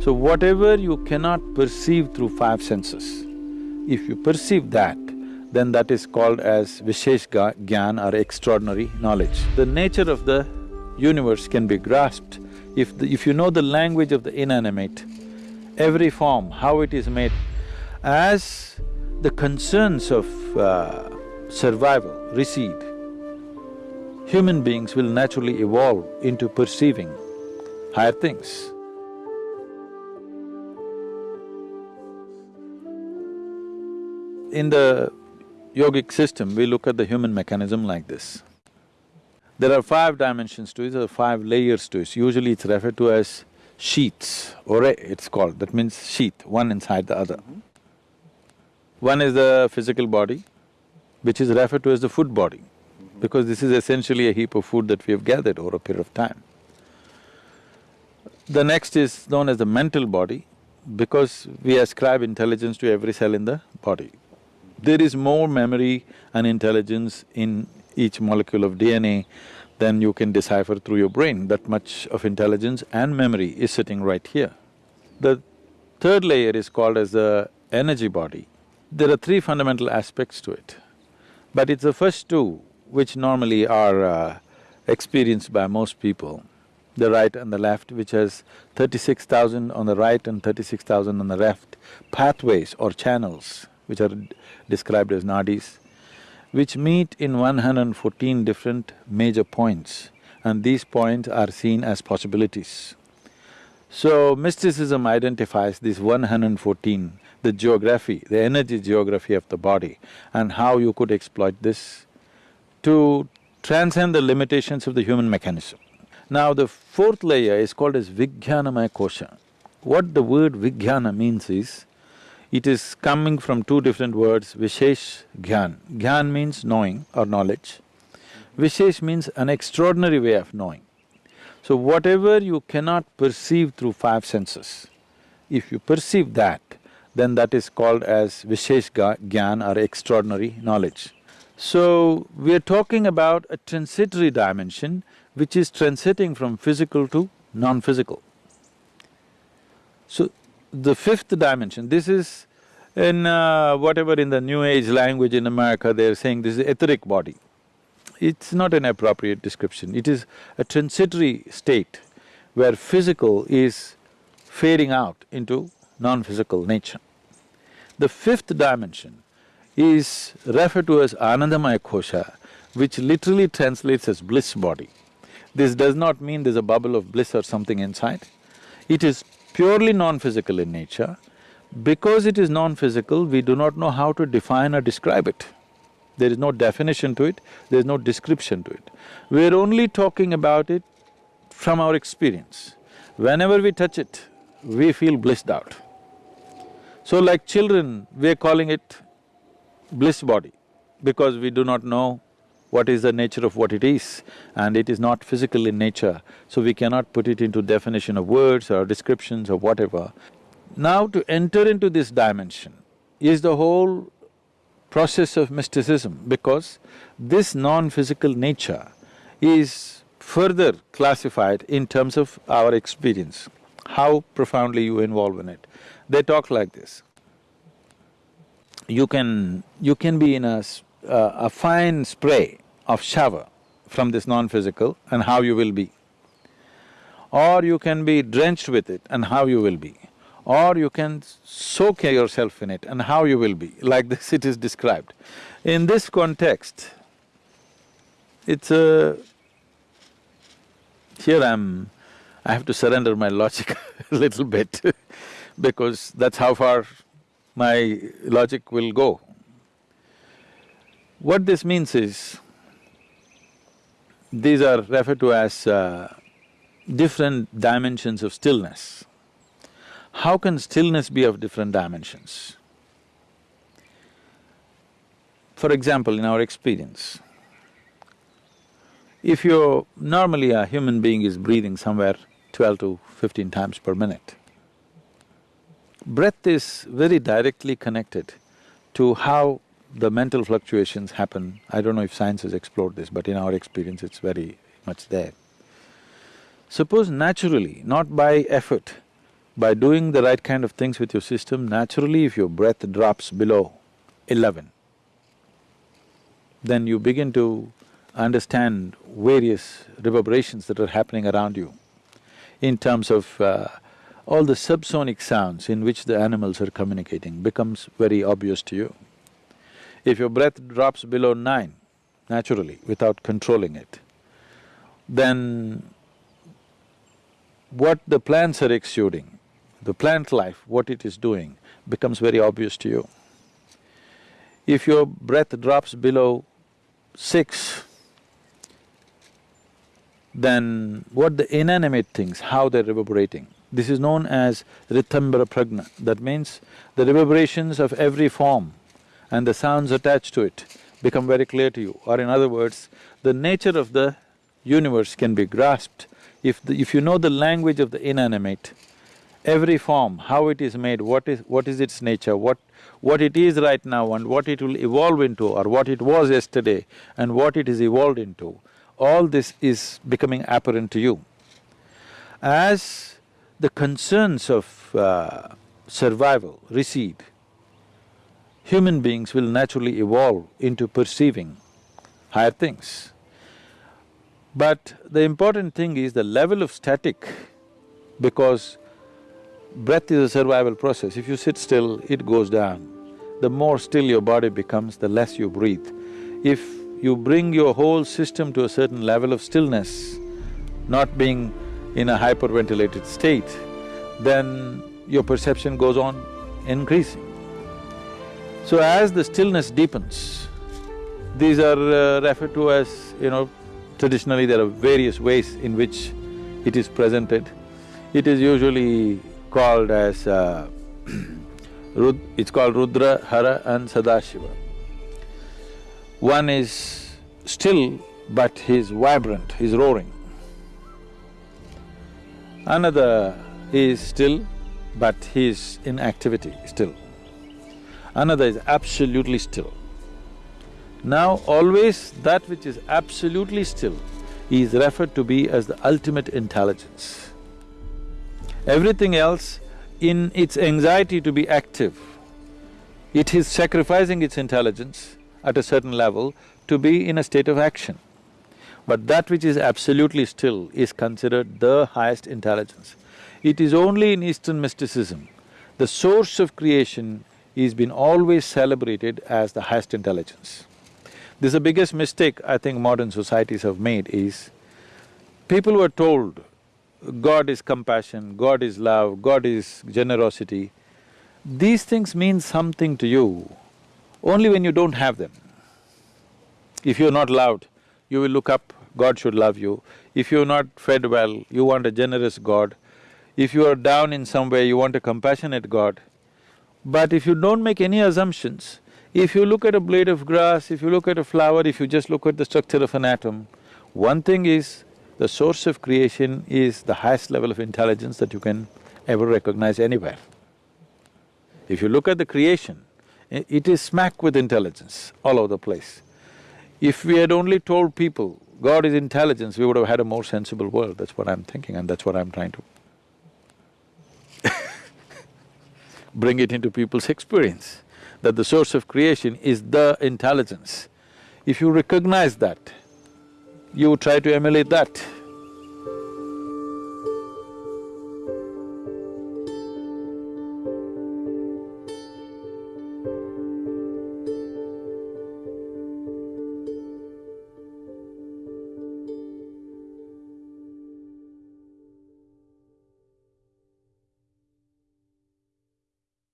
So whatever you cannot perceive through five senses, if you perceive that, then that is called as Vishesh Gyan or extraordinary knowledge. The nature of the universe can be grasped if the, if you know the language of the inanimate, every form, how it is made, as the concerns of uh, survival recede, human beings will naturally evolve into perceiving higher things. In the yogic system, we look at the human mechanism like this. There are five dimensions to it, there are five layers to it. Usually it's referred to as sheets, or it's called, that means sheath, one inside the other. One is the physical body, which is referred to as the food body, because this is essentially a heap of food that we have gathered over a period of time. The next is known as the mental body, because we ascribe intelligence to every cell in the body. There is more memory and intelligence in each molecule of DNA than you can decipher through your brain. That much of intelligence and memory is sitting right here. The third layer is called as the energy body. There are three fundamental aspects to it, but it's the first two which normally are uh, experienced by most people, the right and the left, which has thirty-six thousand on the right and thirty-six thousand on the left, pathways or channels which are described as nadis, which meet in 114 different major points and these points are seen as possibilities. So, mysticism identifies these 114, the geography, the energy geography of the body and how you could exploit this to transcend the limitations of the human mechanism. Now, the fourth layer is called as Vijnanamaya Kosha. What the word Vijnana means is, it is coming from two different words, Vishesh Gyan. Gyan means knowing or knowledge. Vishesh means an extraordinary way of knowing. So whatever you cannot perceive through five senses, if you perceive that, then that is called as Vishesh Gyan or extraordinary knowledge. So, we are talking about a transitory dimension which is transiting from physical to non-physical. So, the fifth dimension, this is in uh, whatever in the new age language in America, they're saying this is etheric body. It's not an appropriate description, it is a transitory state where physical is fading out into non-physical nature. The fifth dimension is referred to as Anandamaya Kosha, which literally translates as bliss body. This does not mean there's a bubble of bliss or something inside. It is purely non-physical in nature. Because it is non-physical, we do not know how to define or describe it. There is no definition to it, there is no description to it. We're only talking about it from our experience. Whenever we touch it, we feel blissed out. So like children, we're calling it bliss body because we do not know what is the nature of what it is and it is not physical in nature, so we cannot put it into definition of words or descriptions or whatever. Now to enter into this dimension is the whole process of mysticism because this non-physical nature is further classified in terms of our experience, how profoundly you involve in it. They talk like this. You can… you can be in a, uh, a fine spray of shower from this non-physical and how you will be. Or you can be drenched with it and how you will be. Or you can soak yourself in it and how you will be, like this it is described. In this context, it's a… here I'm… I have to surrender my logic a little bit because that's how far my logic will go. What this means is, these are referred to as uh, different dimensions of stillness. How can stillness be of different dimensions? For example, in our experience, if you're… normally a human being is breathing somewhere twelve to fifteen times per minute. Breath is very directly connected to how the mental fluctuations happen. I don't know if science has explored this, but in our experience it's very much there. Suppose naturally, not by effort, By doing the right kind of things with your system, naturally if your breath drops below eleven, then you begin to understand various reverberations that are happening around you in terms of uh, all the subsonic sounds in which the animals are communicating becomes very obvious to you. If your breath drops below nine, naturally, without controlling it, then what the plants are exuding, the plant life, what it is doing, becomes very obvious to you. If your breath drops below six, then what the inanimate things, how they're reverberating, this is known as Ritambara Pragna. That means the reverberations of every form and the sounds attached to it become very clear to you. Or in other words, the nature of the universe can be grasped if the, if you know the language of the inanimate, every form, how it is made, what is… what is its nature, what… what it is right now and what it will evolve into or what it was yesterday and what it is evolved into, all this is becoming apparent to you. As the concerns of uh, survival recede, human beings will naturally evolve into perceiving higher things. But the important thing is the level of static, because breath is a survival process. If you sit still, it goes down. The more still your body becomes, the less you breathe. If you bring your whole system to a certain level of stillness, not being in a hyperventilated state, then your perception goes on increasing. So as the stillness deepens, these are uh, referred to as, you know, Traditionally, there are various ways in which it is presented. It is usually called as uh, it's called Rudra, Hara and Sadashiva. One is still, but he's vibrant, he's roaring. Another is still, but he's in activity still. Another is absolutely still. Now always that which is absolutely still is referred to be as the ultimate intelligence. Everything else, in its anxiety to be active, it is sacrificing its intelligence at a certain level to be in a state of action. But that which is absolutely still is considered the highest intelligence. It is only in Eastern mysticism, the source of creation is been always celebrated as the highest intelligence. This is the biggest mistake I think modern societies have made is, people were told, God is compassion, God is love, God is generosity. These things mean something to you only when you don't have them. If you're not loved, you will look up, God should love you. If you're not fed well, you want a generous God. If you are down in some way, you want a compassionate God. But if you don't make any assumptions, if you look at a blade of grass, if you look at a flower, if you just look at the structure of an atom, one thing is, the source of creation is the highest level of intelligence that you can ever recognize anywhere. If you look at the creation, it is smack with intelligence all over the place. If we had only told people God is intelligence, we would have had a more sensible world, that's what I'm thinking and that's what I'm trying to bring it into people's experience that the source of creation is the intelligence. If you recognize that, you try to emulate that.